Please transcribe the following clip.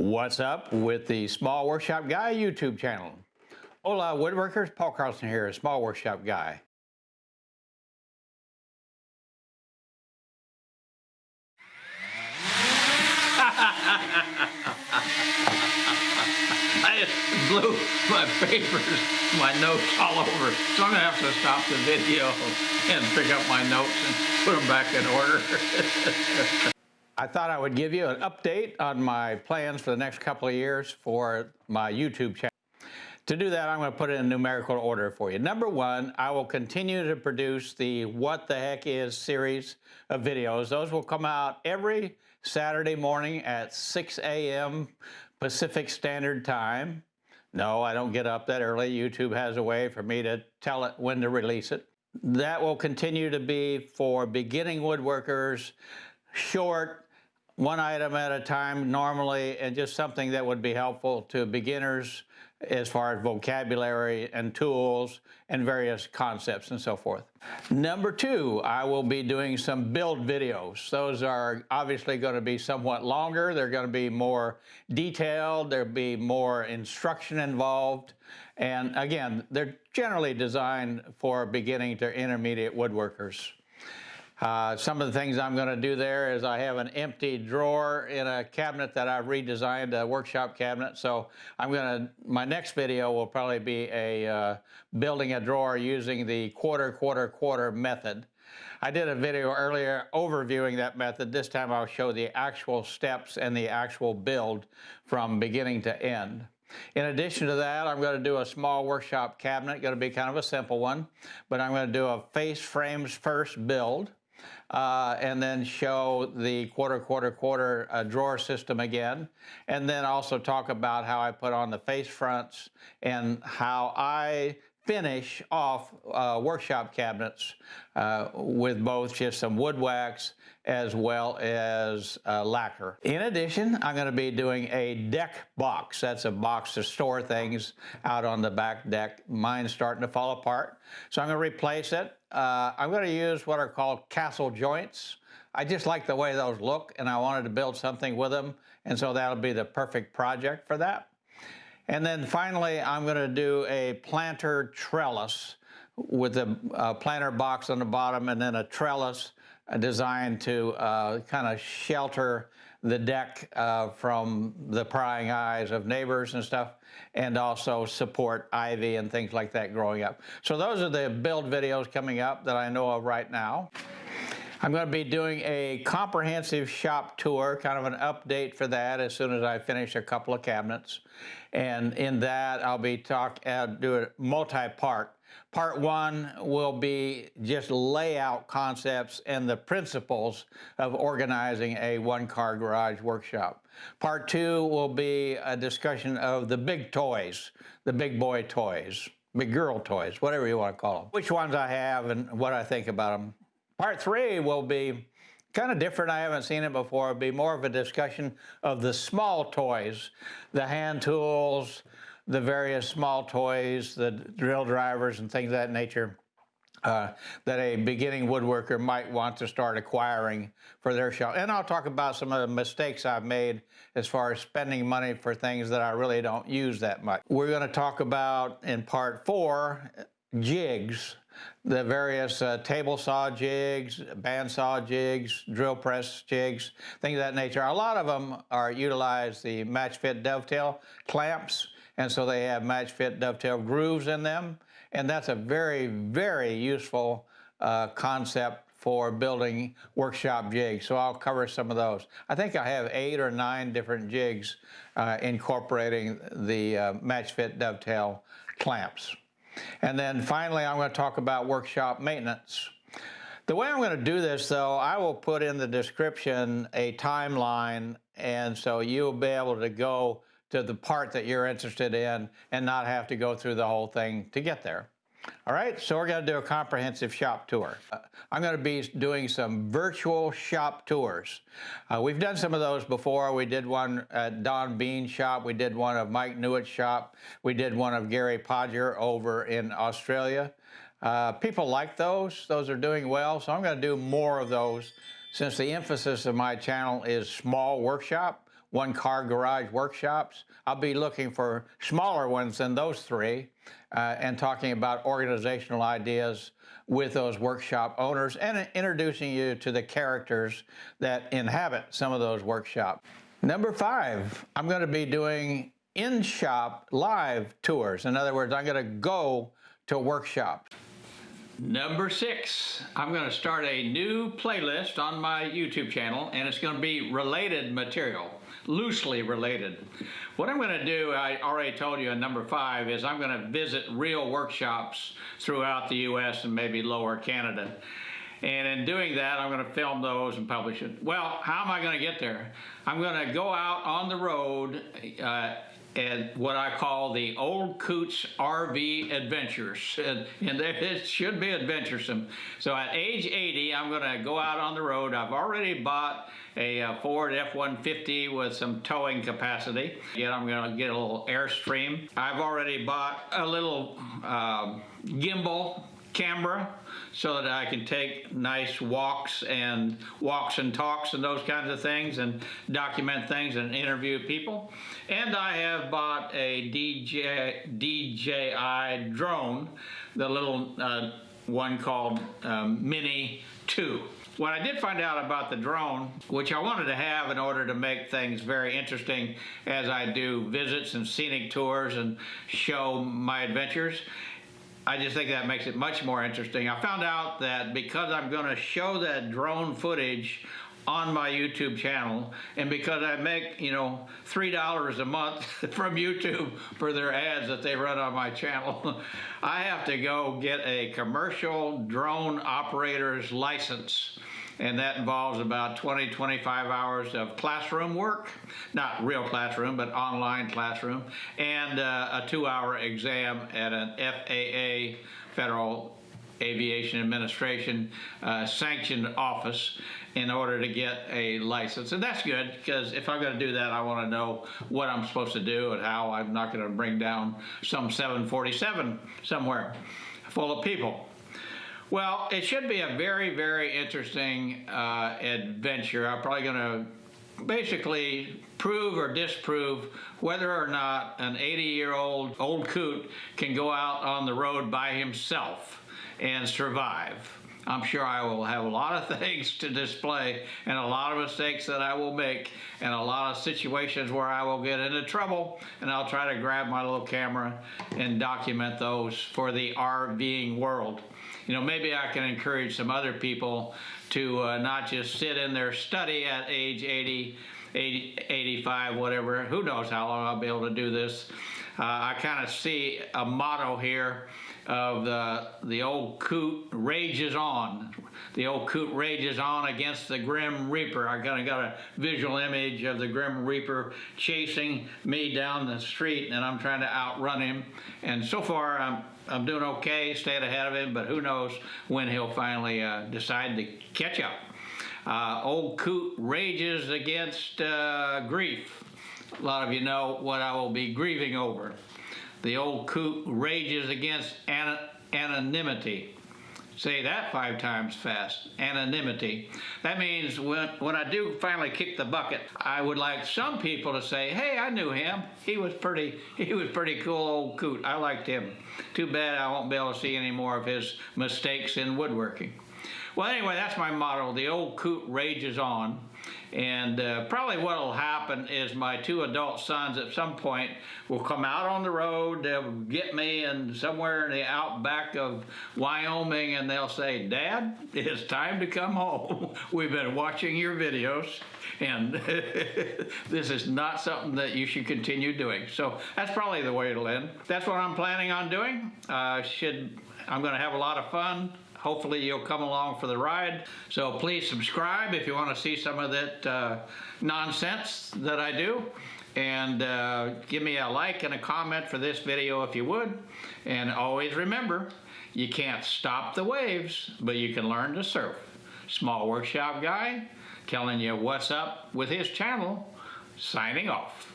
What's up with the Small Workshop Guy YouTube channel? Hola woodworkers, Paul Carlson here, Small Workshop Guy. I just blew my papers, my notes all over, so I'm gonna have to stop the video and pick up my notes and put them back in order. I thought I would give you an update on my plans for the next couple of years for my YouTube channel. To do that, I'm going to put it in numerical order for you. Number one, I will continue to produce the What the Heck Is series of videos. Those will come out every Saturday morning at 6 a.m. Pacific Standard Time. No, I don't get up that early. YouTube has a way for me to tell it when to release it. That will continue to be for beginning woodworkers, short, one item at a time normally, and just something that would be helpful to beginners as far as vocabulary and tools and various concepts and so forth. Number two, I will be doing some build videos. Those are obviously going to be somewhat longer. They're going to be more detailed. There'll be more instruction involved. And again, they're generally designed for beginning to intermediate woodworkers. Uh, some of the things I'm going to do there is I have an empty drawer in a cabinet that I've redesigned, a workshop cabinet. So I'm going to, my next video will probably be a uh, building a drawer using the quarter, quarter, quarter method. I did a video earlier overviewing that method. This time I'll show the actual steps and the actual build from beginning to end. In addition to that, I'm going to do a small workshop cabinet, going to be kind of a simple one, but I'm going to do a face frames first build uh, and then show the quarter, quarter, quarter uh, drawer system again, and then also talk about how I put on the face fronts and how I finish off uh, workshop cabinets uh, with both just some wood wax as well as uh, lacquer. In addition, I'm going to be doing a deck box. That's a box to store things out on the back deck. Mine's starting to fall apart, so I'm going to replace it. Uh, I'm going to use what are called castle joints. I just like the way those look, and I wanted to build something with them, and so that'll be the perfect project for that. And then finally, I'm going to do a planter trellis with a, a planter box on the bottom and then a trellis designed to uh, kind of shelter the deck uh, from the prying eyes of neighbors and stuff, and also support ivy and things like that growing up. So those are the build videos coming up that I know of right now. I'm going to be doing a comprehensive shop tour, kind of an update for that as soon as I finish a couple of cabinets. And in that, I'll be talk, uh, do a multi-part. Part one will be just layout concepts and the principles of organizing a one-car garage workshop. Part two will be a discussion of the big toys, the big boy toys, big girl toys, whatever you want to call them. Which ones I have and what I think about them. Part three will be kind of different. I haven't seen it before. It'll be more of a discussion of the small toys, the hand tools, the various small toys, the drill drivers and things of that nature uh, that a beginning woodworker might want to start acquiring for their shop. And I'll talk about some of the mistakes I've made as far as spending money for things that I really don't use that much. We're going to talk about in part four jigs, the various uh, table saw jigs, bandsaw jigs, drill press jigs, things of that nature. A lot of them are utilize the match fit dovetail clamps and so they have match fit dovetail grooves in them. And that's a very, very useful uh, concept for building workshop jigs. So I'll cover some of those. I think I have eight or nine different jigs uh, incorporating the uh, match fit dovetail clamps. And then finally, I'm going to talk about workshop maintenance. The way I'm going to do this, though, I will put in the description a timeline, and so you'll be able to go to the part that you're interested in and not have to go through the whole thing to get there. All right, so we're going to do a comprehensive shop tour. Uh, I'm going to be doing some virtual shop tours. Uh, we've done some of those before. We did one at Don Bean's shop. We did one of Mike Newitt's shop. We did one of Gary Podger over in Australia. Uh, people like those. Those are doing well, so I'm going to do more of those since the emphasis of my channel is small workshop one-car garage workshops. I'll be looking for smaller ones than those three uh, and talking about organizational ideas with those workshop owners and introducing you to the characters that inhabit some of those workshops. Number five, I'm going to be doing in-shop live tours. In other words, I'm going to go to workshops. Number six, I'm going to start a new playlist on my YouTube channel and it's going to be related material, loosely related. What I'm going to do, I already told you in number five, is I'm going to visit real workshops throughout the US and maybe lower Canada. And in doing that, I'm going to film those and publish it. Well, how am I going to get there? I'm going to go out on the road uh, and what I call the Old Coots RV Adventures. And, and it should be adventuresome. So at age 80, I'm going to go out on the road. I've already bought a, uh, Ford F-150 with some towing capacity. Yet I'm going to get a little Airstream. I've already bought a little um, gimbal camera so that I can take nice walks and walks and talks and those kinds of things and document things and interview people. And I have bought a DJ, DJI drone, the little uh, one called um, Mini 2. What I did find out about the drone, which I wanted to have in order to make things very interesting as I do visits and scenic tours and show my adventures, I just think that makes it much more interesting. I found out that because I'm going to show that drone footage on my YouTube channel and because I make, you know, $3 a month from YouTube for their ads that they run on my channel, I have to go get a commercial drone operator's license and that involves about 20, 25 hours of classroom work, not real classroom, but online classroom, and uh, a two-hour exam at an FAA, Federal Aviation Administration uh, sanctioned office in order to get a license. And that's good because if I'm going to do that, I want to know what I'm supposed to do and how I'm not going to bring down some 747 somewhere full of people. Well, it should be a very, very interesting uh, adventure. I'm probably going to basically prove or disprove whether or not an 80-year-old old coot can go out on the road by himself and survive. I'm sure I will have a lot of things to display and a lot of mistakes that I will make and a lot of situations where I will get into trouble and I'll try to grab my little camera and document those for the RVing world you know, maybe I can encourage some other people to uh, not just sit in their study at age 80, 80 85, whatever. Who knows how long I'll be able to do this. Uh, I kind of see a motto here of the, the old coot rages on. The old coot rages on against the Grim Reaper. I kind of got a visual image of the Grim Reaper chasing me down the street and I'm trying to outrun him. And so far I'm I'm doing okay, staying ahead of him, but who knows when he'll finally uh, decide to catch up. Uh, old Coot rages against uh, grief. A lot of you know what I will be grieving over. The old Coot rages against an anonymity. Say that five times fast. Anonymity. That means when, when I do finally kick the bucket, I would like some people to say, hey, I knew him. He was pretty, he was pretty cool old coot. I liked him. Too bad I won't be able to see any more of his mistakes in woodworking. Well, anyway, that's my motto. The old coot rages on. And uh, probably what will happen is my two adult sons at some point will come out on the road, they'll get me in somewhere in the outback of Wyoming and they'll say, Dad, it's time to come home. We've been watching your videos and this is not something that you should continue doing. So that's probably the way it'll end. That's what I'm planning on doing. Uh, should I'm going to have a lot of fun. Hopefully you'll come along for the ride. So please subscribe if you want to see some of that uh, nonsense that I do. And uh, give me a like and a comment for this video if you would. And always remember, you can't stop the waves, but you can learn to surf. Small Workshop Guy telling you what's up with his channel, signing off.